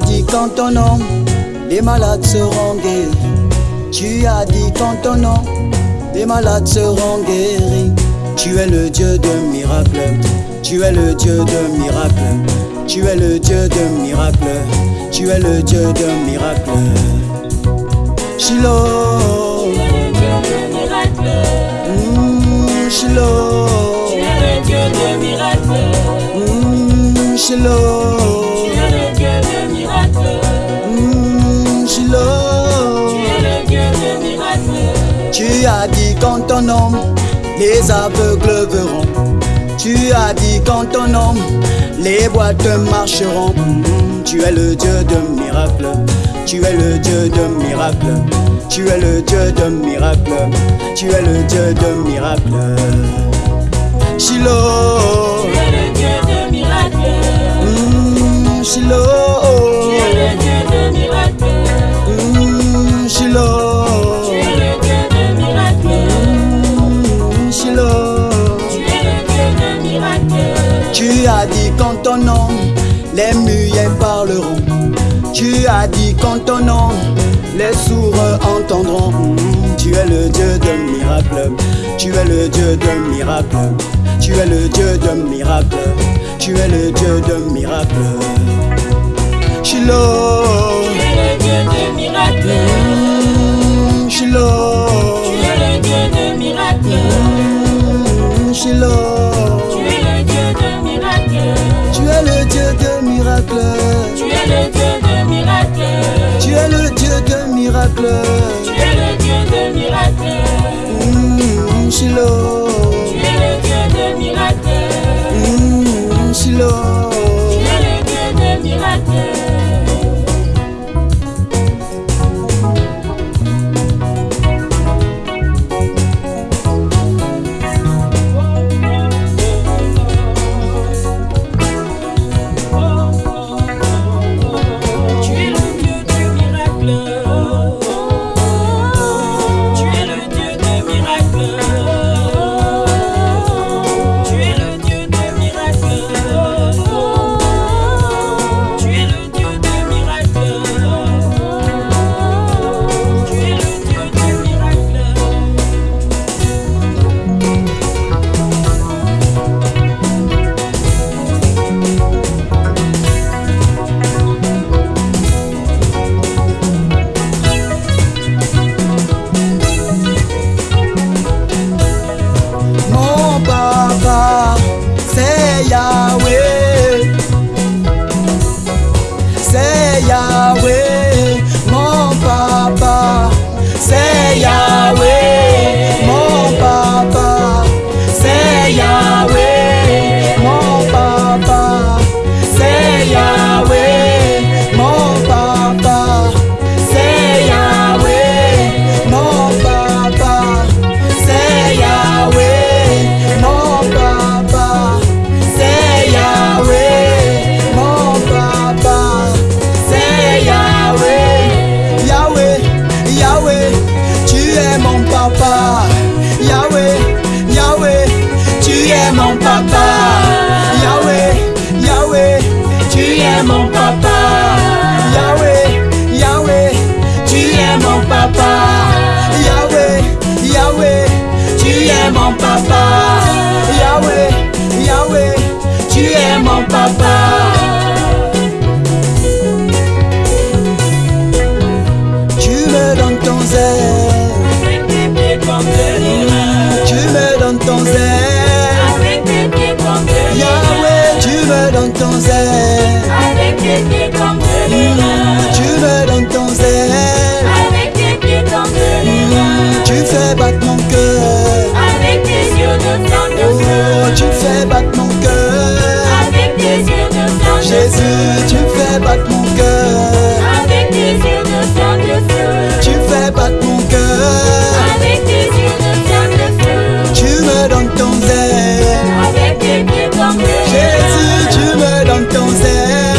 as dit qu'en ton nom, les malades seront guéris. Tu as dit qu'en ton nom, les malades seront guéris. Tu es le Dieu de miracles. Tu es le Dieu de miracles. Tu es le Dieu de miracles. Tu es le Dieu de miracles. Shiloh. Tu es le Dieu de miracles. Mm, Shiloh. Tu es le Dieu de miracles. Mm, Shiloh. Tu as dit qu'en ton nom, les aveugles verront. Tu as dit qu'en ton nom, les boîtes marcheront. Tu es le Dieu de miracles. Tu es le Dieu de miracles. Tu es le Dieu de miracles. Tu es le Dieu de miracles. Shiloh. Tu as dit qu'en ton nom, les muets parleront. Tu as dit qu'en ton nom, les sourds entendront. Mm, Tu es le Dieu de miracles. Tu es le Dieu de miracles. Tu es le Dieu de miracles. Tu es le Dieu de miracles. Shiloh. Tu es le Dieu de miracles. Shiloh. Tu es le Dieu de miracles. Mm, Shiloh. Tu es le Dieu de miracles. yeah. Yahweh, Yahweh, tu es mon papa. Yahweh, Yahweh, tu es mon papa. Yahweh, Yahweh, tu es mon papa. Yahweh, Yahweh, tu es mon papa. Yahweh, Yahweh, tu es mon papa. momentos downtown say.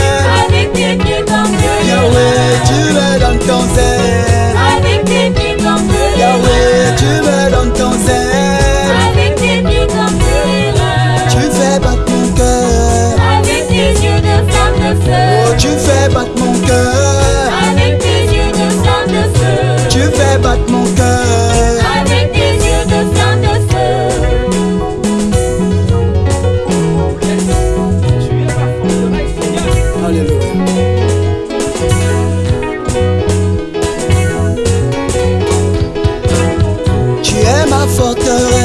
fuck around.